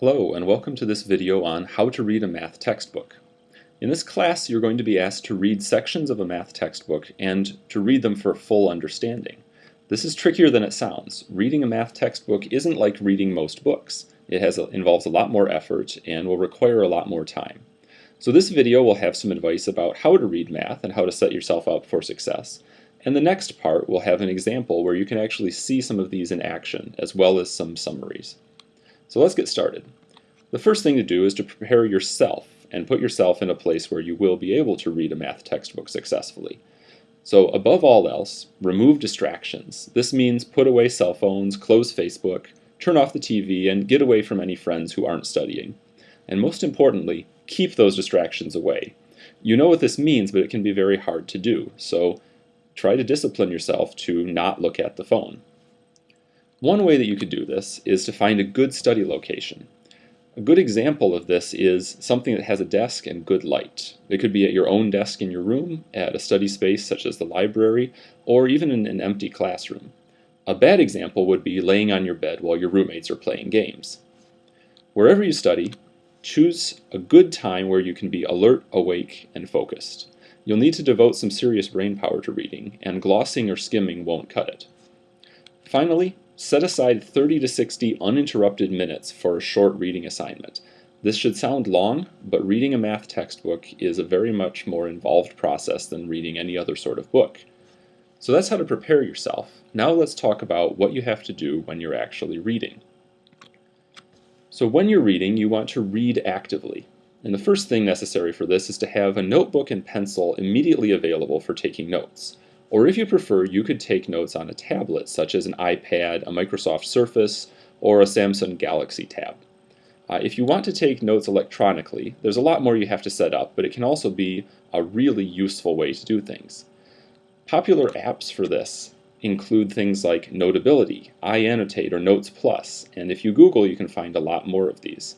Hello and welcome to this video on how to read a math textbook. In this class you're going to be asked to read sections of a math textbook and to read them for full understanding. This is trickier than it sounds. Reading a math textbook isn't like reading most books. It has a, involves a lot more effort and will require a lot more time. So this video will have some advice about how to read math and how to set yourself up for success. And the next part will have an example where you can actually see some of these in action as well as some summaries. So let's get started. The first thing to do is to prepare yourself and put yourself in a place where you will be able to read a math textbook successfully. So above all else, remove distractions. This means put away cell phones, close Facebook, turn off the TV, and get away from any friends who aren't studying. And most importantly, keep those distractions away. You know what this means, but it can be very hard to do. So try to discipline yourself to not look at the phone. One way that you could do this is to find a good study location. A good example of this is something that has a desk and good light. It could be at your own desk in your room, at a study space such as the library, or even in an empty classroom. A bad example would be laying on your bed while your roommates are playing games. Wherever you study, choose a good time where you can be alert, awake, and focused. You'll need to devote some serious brain power to reading, and glossing or skimming won't cut it. Finally, Set aside 30 to 60 uninterrupted minutes for a short reading assignment. This should sound long, but reading a math textbook is a very much more involved process than reading any other sort of book. So that's how to prepare yourself. Now let's talk about what you have to do when you're actually reading. So when you're reading, you want to read actively. And the first thing necessary for this is to have a notebook and pencil immediately available for taking notes. Or if you prefer, you could take notes on a tablet, such as an iPad, a Microsoft Surface, or a Samsung Galaxy Tab. Uh, if you want to take notes electronically, there's a lot more you have to set up, but it can also be a really useful way to do things. Popular apps for this include things like Notability, iAnnotate, or Notes Plus, and if you Google, you can find a lot more of these.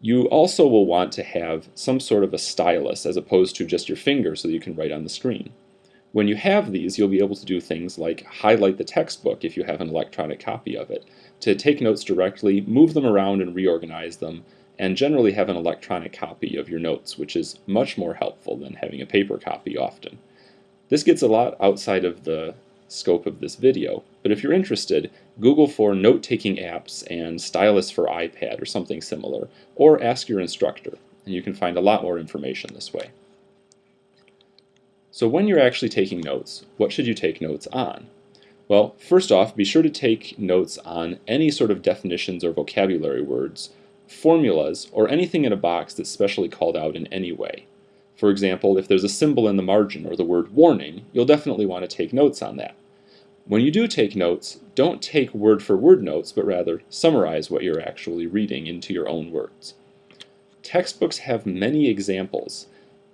You also will want to have some sort of a stylus as opposed to just your finger so you can write on the screen. When you have these, you'll be able to do things like highlight the textbook if you have an electronic copy of it, to take notes directly, move them around and reorganize them, and generally have an electronic copy of your notes, which is much more helpful than having a paper copy often. This gets a lot outside of the scope of this video, but if you're interested, Google for note-taking apps and stylus for iPad or something similar, or ask your instructor, and you can find a lot more information this way. So when you're actually taking notes, what should you take notes on? Well, first off, be sure to take notes on any sort of definitions or vocabulary words, formulas, or anything in a box that's specially called out in any way. For example, if there's a symbol in the margin or the word warning, you'll definitely want to take notes on that. When you do take notes, don't take word for word notes, but rather summarize what you're actually reading into your own words. Textbooks have many examples,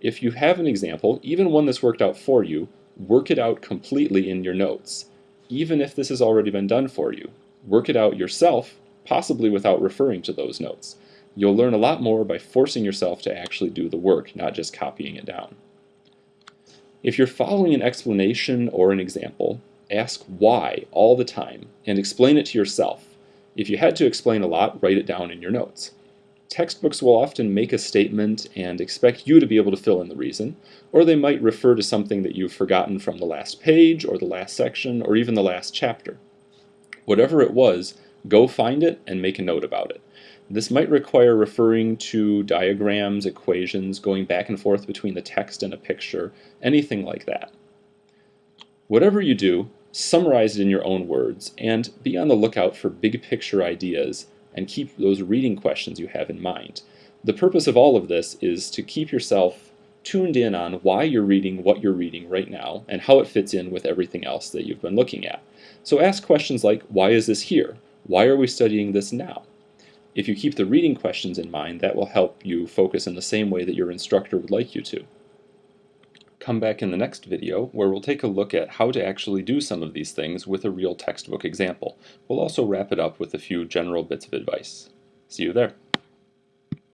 if you have an example, even one that's worked out for you, work it out completely in your notes. Even if this has already been done for you, work it out yourself, possibly without referring to those notes. You'll learn a lot more by forcing yourself to actually do the work, not just copying it down. If you're following an explanation or an example, ask why all the time and explain it to yourself. If you had to explain a lot, write it down in your notes. Textbooks will often make a statement and expect you to be able to fill in the reason, or they might refer to something that you've forgotten from the last page, or the last section, or even the last chapter. Whatever it was, go find it and make a note about it. This might require referring to diagrams, equations, going back and forth between the text and a picture, anything like that. Whatever you do, summarize it in your own words, and be on the lookout for big picture ideas and keep those reading questions you have in mind. The purpose of all of this is to keep yourself tuned in on why you're reading what you're reading right now and how it fits in with everything else that you've been looking at. So ask questions like, why is this here? Why are we studying this now? If you keep the reading questions in mind, that will help you focus in the same way that your instructor would like you to. Come back in the next video where we'll take a look at how to actually do some of these things with a real textbook example. We'll also wrap it up with a few general bits of advice. See you there.